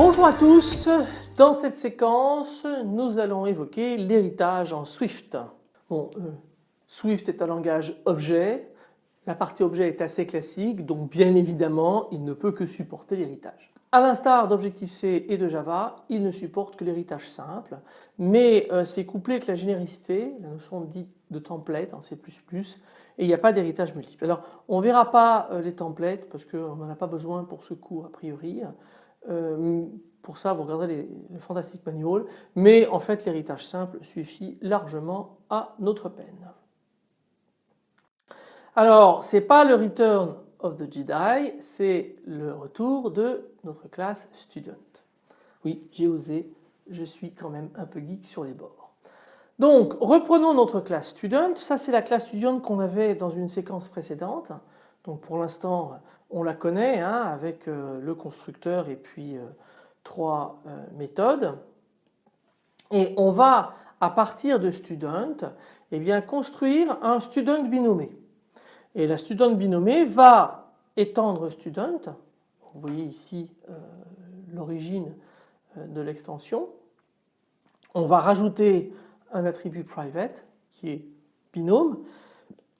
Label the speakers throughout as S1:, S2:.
S1: Bonjour à tous, dans cette séquence nous allons évoquer l'héritage en Swift. Bon, euh, Swift est un langage objet, la partie objet est assez classique donc bien évidemment il ne peut que supporter l'héritage. À l'instar d'Objective-C et de Java, il ne supporte que l'héritage simple mais euh, c'est couplé avec la généricité, la notion dite de template en C++ et il n'y a pas d'héritage multiple. Alors on ne verra pas euh, les templates parce qu'on n'en a pas besoin pour ce cours a priori. Euh, pour ça, vous regardez les, les Fantastic Manual, mais en fait l'héritage simple suffit largement à notre peine. Alors, ce n'est pas le Return of the Jedi, c'est le retour de notre classe Student. Oui, j'ai osé, je suis quand même un peu geek sur les bords. Donc, reprenons notre classe Student. Ça, c'est la classe Student qu'on avait dans une séquence précédente. Donc, pour l'instant, on la connaît hein, avec euh, le constructeur et puis euh, trois euh, méthodes. Et on va à partir de student eh bien, construire un student binomé. Et la student binomé va étendre student. Vous voyez ici l'origine de l'extension. On va rajouter un attribut private qui est binôme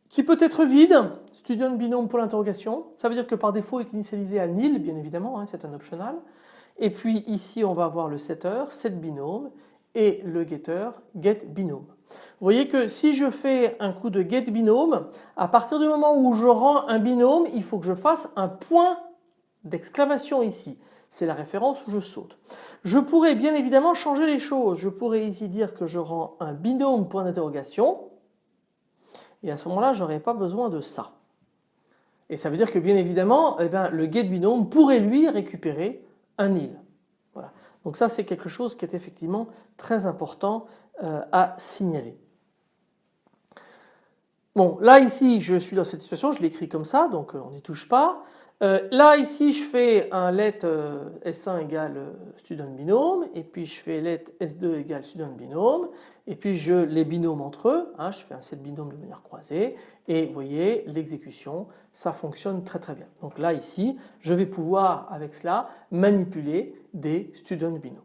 S1: qui peut être vide, student binôme pour l'interrogation. Ça veut dire que par défaut il est initialisé à nil bien évidemment, hein, c'est un optional. Et puis ici on va avoir le setter, set binôme et le getter, get binôme. Vous voyez que si je fais un coup de get binôme, à partir du moment où je rends un binôme, il faut que je fasse un point d'exclamation ici. C'est la référence où je saute. Je pourrais bien évidemment changer les choses. Je pourrais ici dire que je rends un binôme point d'interrogation et à ce moment-là je n'aurais pas besoin de ça. Et ça veut dire que bien évidemment eh bien, le get binôme pourrait lui récupérer un nil. Donc ça c'est quelque chose qui est effectivement très important euh, à signaler. Bon là ici je suis dans cette situation, je l'écris comme ça donc euh, on n'y touche pas. Euh, là ici je fais un let euh, S1 égale euh, student binôme et puis je fais let S2 égale student binôme et puis je les binômes entre eux, hein, je fais un set binôme de manière croisée et vous voyez l'exécution ça fonctionne très très bien. Donc là ici je vais pouvoir avec cela manipuler des student binômes.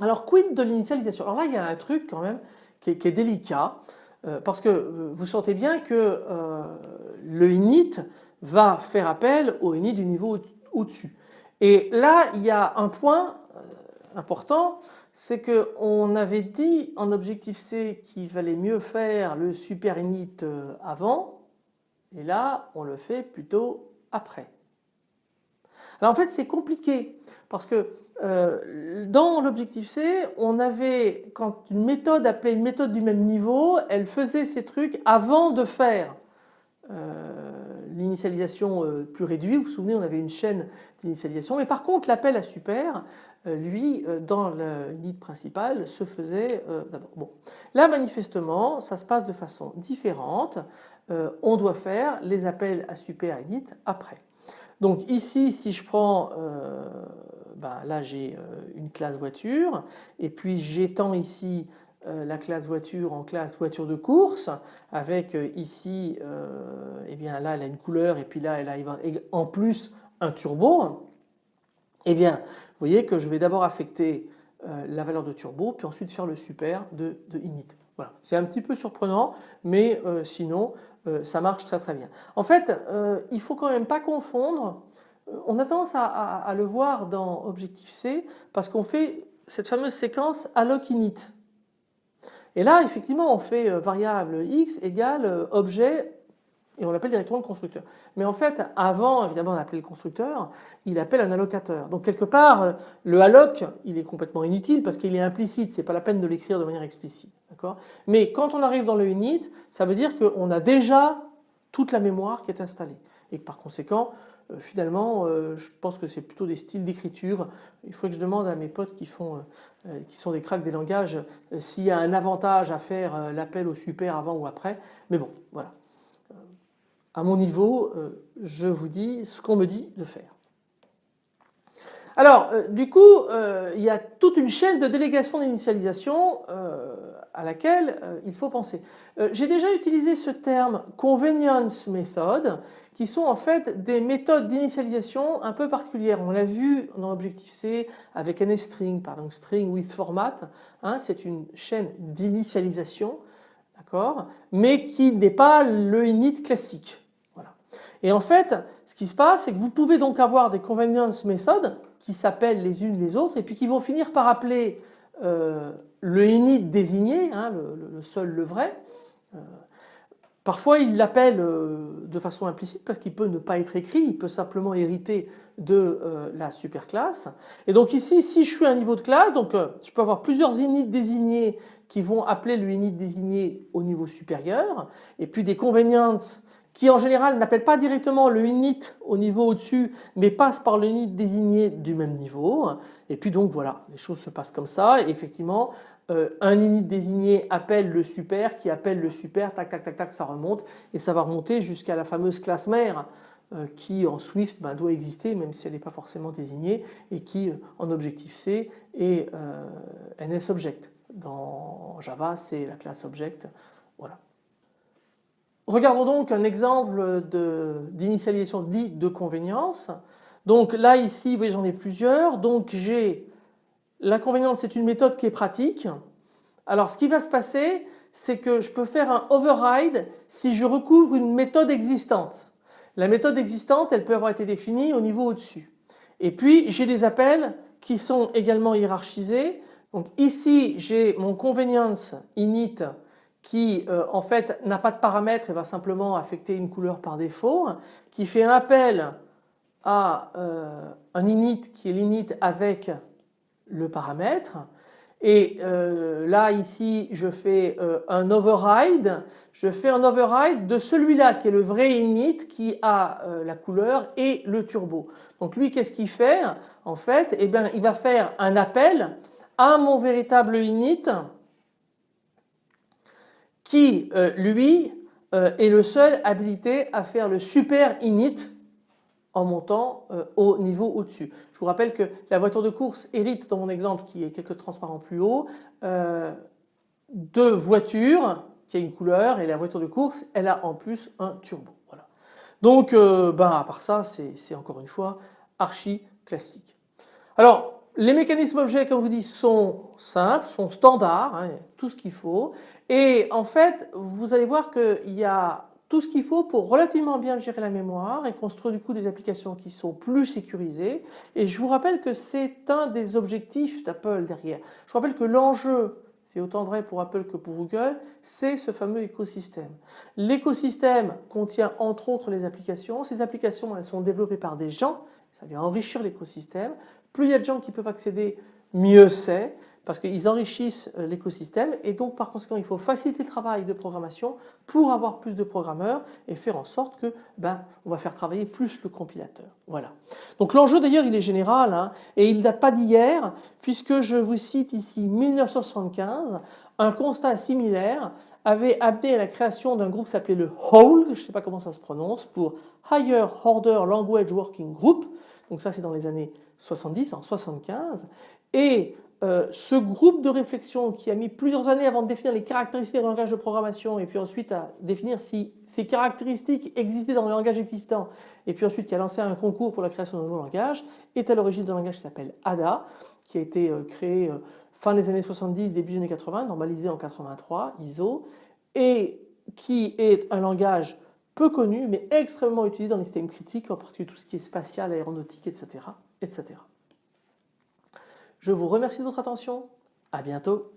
S1: Alors quid de l'initialisation? Alors là il y a un truc quand même qui est délicat. Euh, parce que vous sentez bien que euh, le init va faire appel au init du niveau au-dessus. Et là il y a un point euh, important, c'est qu'on avait dit en objectif C qu'il valait mieux faire le super init avant et là on le fait plutôt après. Alors en fait c'est compliqué parce que euh, dans l'objectif C, on avait, quand une méthode appelait une méthode du même niveau, elle faisait ces trucs avant de faire euh, l'initialisation euh, plus réduite. Vous vous souvenez, on avait une chaîne d'initialisation. Mais par contre, l'appel à super, lui, dans le principal, se faisait d'abord. Bon. Là, manifestement, ça se passe de façon différente. on doit faire les appels à super init après. Donc ici, si je prends bah, là j'ai euh, une classe voiture et puis j'étends ici euh, la classe voiture en classe voiture de course avec euh, ici eh bien là elle a une couleur et puis là elle a en plus un turbo eh bien vous voyez que je vais d'abord affecter la valeur de turbo puis ensuite faire le super de, init. Voilà. C'est un petit peu surprenant mais sinon ça marche très très bien. En fait il faut quand même pas confondre on a tendance à, le voir dans Objective-C parce qu'on fait cette fameuse séquence alloc init. Et là effectivement on fait euh, variable x égale euh, objet et on l'appelle directement le constructeur. Mais en fait avant évidemment on appelait le constructeur, il appelle un allocateur. Donc quelque part le alloc il est complètement inutile parce qu'il est implicite, c'est pas la peine de l'écrire de manière explicite. Mais quand on arrive dans le init, ça veut dire qu'on a déjà toute la mémoire qui est installée et que par conséquent euh, finalement euh, je pense que c'est plutôt des styles d'écriture. Il faut que je demande à mes potes qui, euh, sont des cracks des langages s'il y a un avantage à faire l'appel au super avant ou après. Mais bon voilà. À mon niveau, je vous dis ce qu'on me dit de faire. Alors du coup il y a toute une chaîne de délégation d'initialisation à laquelle il faut penser. J'ai déjà utilisé ce terme convenience method qui sont en fait des méthodes d'initialisation un peu particulières. On l'a vu dans l'objectif C avec NSString, pardon, string with format. Hein, c'est une chaîne d'initialisation, d'accord, mais qui n'est pas le init classique. Et en fait, ce qui se passe, c'est que vous pouvez donc avoir des convenience methods qui s'appellent les unes les autres et puis qui vont finir par appeler euh, le init désigné, hein, le, seul, le vrai. Euh, Parfois il l'appelle euh, de façon implicite parce qu'il peut ne pas être écrit, il peut simplement hériter de la superclasse. Et donc ici si je suis à un niveau de classe, donc je peux avoir plusieurs inits désignés qui vont appeler le init désigné au niveau supérieur et puis des convenience qui en général n'appellent pas directement le init au niveau au-dessus mais passent par le init désigné du même niveau et puis donc voilà les choses se passent comme ça et effectivement euh, un init désigné appelle le super qui appelle le super, tac tac tac tac ça remonte et ça va remonter jusqu'à la fameuse classe mère euh, qui en Swift ben, doit exister même si elle n'est pas forcément désignée et qui euh, en Objective C est NSObject. Dans Java c'est la classe Object. Voilà. Regardons donc un exemple d'initialisation dit de convenience. Donc là ici vous voyez j'en ai plusieurs. Donc j'ai L'inconvénient c'est une méthode qui est pratique. Alors ce qui va se passer c'est que je peux faire un override si je recouvre une méthode existante. La méthode existante elle peut avoir été définie au niveau au-dessus. Et puis j'ai des appels qui sont également hiérarchisés. Donc ici j'ai mon convenience init qui euh, en fait n'a pas de paramètres et va simplement affecter une couleur par défaut, qui fait un appel à euh, un init qui est l'init avec le paramètre. Et euh, là ici je fais un override, je fais un override de celui-là qui est le vrai init qui a la couleur et le turbo. Donc lui qu'est-ce qu'il fait? En fait eh bien, il va faire un appel à mon véritable init qui lui est le seul habilité à faire le super init en montant euh, au niveau au-dessus. Je vous rappelle que la voiture de course hérite dans mon exemple qui est quelques transparents plus haut euh, de voitures qui a une couleur et la voiture de course elle a en plus un turbo. Voilà. Donc euh, ben, à part ça c'est encore une fois archi classique. Alors les mécanismes objets comme je vous dis sont simples, sont standards, hein, tout ce qu'il faut et en fait vous allez voir qu'il y a tout ce qu'il faut pour relativement bien gérer la mémoire et construire du coup des applications qui sont plus sécurisées. Et je vous rappelle que c'est un des objectifs d'Apple derrière. Je vous rappelle que l'enjeu, c'est autant vrai pour Apple que pour Google, c'est ce fameux écosystème. L'écosystème contient entre autres les applications. Ces applications elles sont développées par des gens, ça vient enrichir l'écosystème. Plus il y a de gens qui peuvent accéder, mieux c'est parce qu'ils enrichissent euh, l'écosystème et donc par conséquent il faut faciliter le travail de programmation pour avoir plus de programmeurs et faire en sorte que ben, on va faire travailler plus le compilateur. Voilà. Donc l'enjeu d'ailleurs il est général hein, et il ne date pas d'hier puisque je vous cite ici 1975, un constat similaire avait amené à la création d'un groupe qui s'appelait le HOLE, je ne sais pas comment ça se prononce, pour Higher Order Language Working Group, donc ça c'est dans les années 70, en 75, et euh, ce groupe de réflexion qui a mis plusieurs années avant de définir les caractéristiques du langage de programmation et puis ensuite à définir si ces caractéristiques existaient dans le langage existant et puis ensuite qui a lancé un concours pour la création d'un nouveau langage est à l'origine d'un langage qui s'appelle ADA qui a été euh, créé euh, fin des années 70, début des années 80, normalisé en 83, ISO et qui est un langage peu connu mais extrêmement utilisé dans les systèmes critiques en particulier tout ce qui est spatial, aéronautique, etc. etc. Je vous remercie de votre attention. À bientôt.